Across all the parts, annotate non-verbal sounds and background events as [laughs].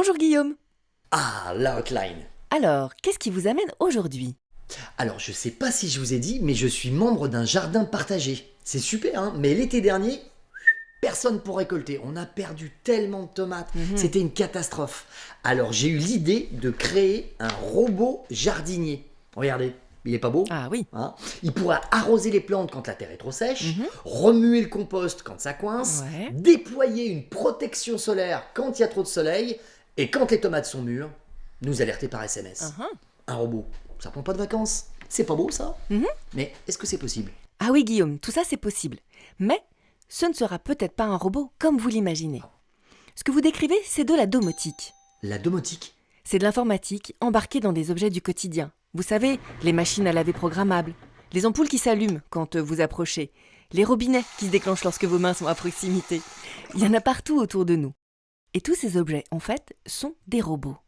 Bonjour Guillaume. Ah, l'outline. Alors, qu'est-ce qui vous amène aujourd'hui? Alors, je sais pas si je vous ai dit, mais je suis membre d'un jardin partagé. C'est super, hein Mais l'été dernier, personne pour récolter. On a perdu tellement de tomates. Mhm. C'était une catastrophe. Alors, j'ai eu l'idée de créer un robot jardinier. Regardez, il est pas beau? Ah oui. Hein? Il pourra arroser les plantes quand la terre est trop sèche, Mhm. remuer le compost quand ça coince, Ouais. déployer une protection solaire quand il y a trop de soleil, et quand les tomates sont mûres, nous alerter par SMS. Ah, ah. Un robot, ça prend pas de vacances. C'est pas beau ça Mhm. Mais est-ce que c'est possible? Ah oui Guillaume, tout ça c'est possible. Mais ce ne sera peut-être pas un robot comme vous l'imaginez. Ce que vous décrivez, c'est de la domotique. La domotique? C'est de l'informatique embarquée dans des objets du quotidien. Vous savez, les machines à laver programmables, les ampoules qui s'allument quand vous approchez, les robinets qui se déclenchent lorsque vos mains sont à proximité. Il y en a partout autour de nous. Et tous ces objets, en fait, sont des robots.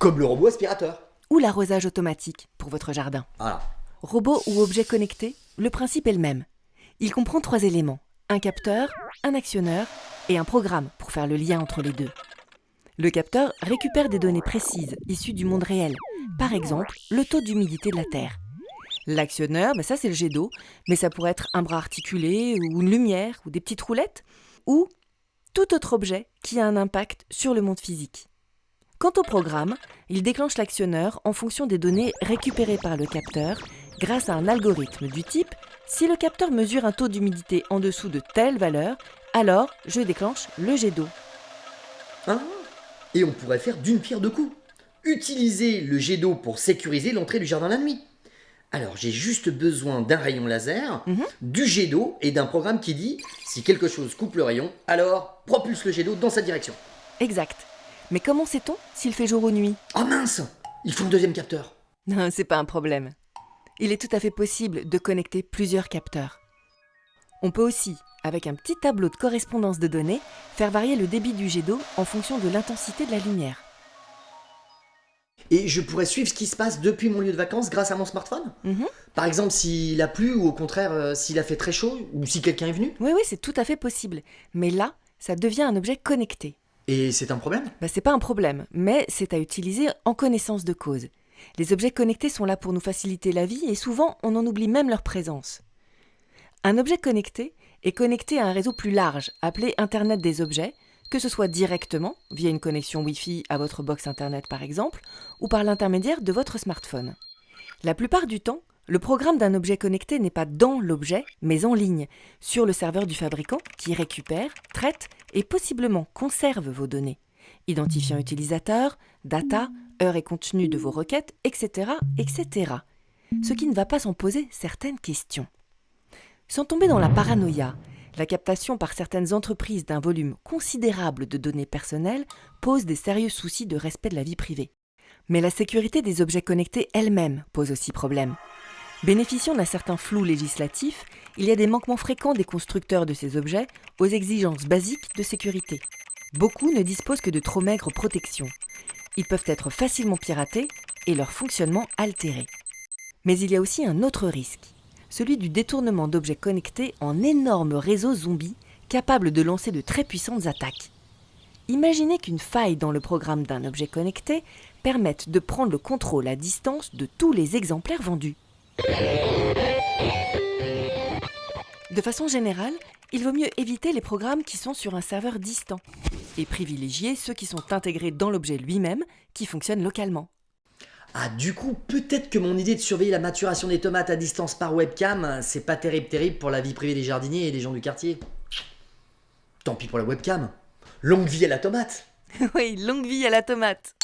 Comme le robot aspirateur. Ou l'arrosage automatique pour votre jardin. Voilà. Robot ou objet connecté, le principe est le même. Il comprend trois éléments. Un capteur, un actionneur et un programme pour faire le lien entre les deux. Le capteur récupère des données précises issues du monde réel, par exemple le taux d'humidité de la Terre. L'actionneur, ben ça c'est le jet d'eau, mais ça pourrait être un bras articulé ou une lumière ou des petites roulettes, ou tout autre objet qui a un impact sur le monde physique. Quant au programme, il déclenche l'actionneur en fonction des données récupérées par le capteur grâce à un algorithme du type si le capteur mesure un taux d'humidité en dessous de telle valeur, alors je déclenche le jet d'eau. Hein Et on pourrait faire d'une pierre deux coups. Utiliser le jet d'eau pour sécuriser l'entrée du jardin la nuit. Alors j'ai juste besoin d'un rayon laser, Mhm. du jet d'eau et d'un programme qui dit si quelque chose coupe le rayon, alors propulse le jet d'eau dans sa direction. Exact. Mais comment sait-on s'il fait jour ou nuit? Oh mince Il faut un deuxième capteur. Non, c'est pas un problème. Il est tout à fait possible de connecter plusieurs capteurs. On peut aussi, avec un petit tableau de correspondance de données, faire varier le débit du jet d'eau en fonction de l'intensité de la lumière. Et je pourrais suivre ce qui se passe depuis mon lieu de vacances grâce à mon smartphone Mhm. Par exemple, s'il a plu ou au contraire euh, s'il a fait très chaud ou si quelqu'un est venu Oui, oui, c'est tout à fait possible. Mais là, ça devient un objet connecté. Et c'est un problème? Bah, c'est pas un problème, mais c'est à utiliser en connaissance de cause. Les objets connectés sont là pour nous faciliter la vie et souvent on en oublie même leur présence. Un objet connecté est connecté à un réseau plus large, appelé Internet des objets, que ce soit directement, via une connexion Wi-Fi à votre box Internet par exemple, ou par l'intermédiaire de votre smartphone. La plupart du temps, le programme d'un objet connecté n'est pas dans l'objet, mais en ligne, sur le serveur du fabricant qui récupère, traite et possiblement conserve vos données. Identifiant utilisateur, data, heure et contenu de vos requêtes, etc., etc. Ce qui ne va pas sans poser certaines questions. Sans tomber dans la paranoïa, la captation par certaines entreprises d'un volume considérable de données personnelles pose des sérieux soucis de respect de la vie privée. Mais la sécurité des objets connectés elle-même pose aussi problème. Bénéficiant d'un certain flou législatif, il y a des manquements fréquents des constructeurs de ces objets aux exigences basiques de sécurité. Beaucoup ne disposent que de trop maigres protections. Ils peuvent être facilement piratés et leur fonctionnement altéré. Mais il y a aussi un autre risque, celui du détournement d'objets connectés en énormes réseaux zombies capables de lancer de très puissantes attaques. Imaginez qu'une faille dans le programme d'un objet connecté permette de prendre le contrôle à distance de tous les exemplaires vendus. De façon générale, il vaut mieux éviter les programmes qui sont sur un serveur distant et privilégier ceux qui sont intégrés dans l'objet lui-même, qui fonctionnent localement. Ah, du coup, peut-être que mon idée de surveiller la maturation des tomates à distance par webcam, c'est pas terrible terrible pour la vie privée des jardiniers et des gens du quartier. Tant pis pour la webcam. Longue vie à la tomate [laughs] oui, longue vie à la tomate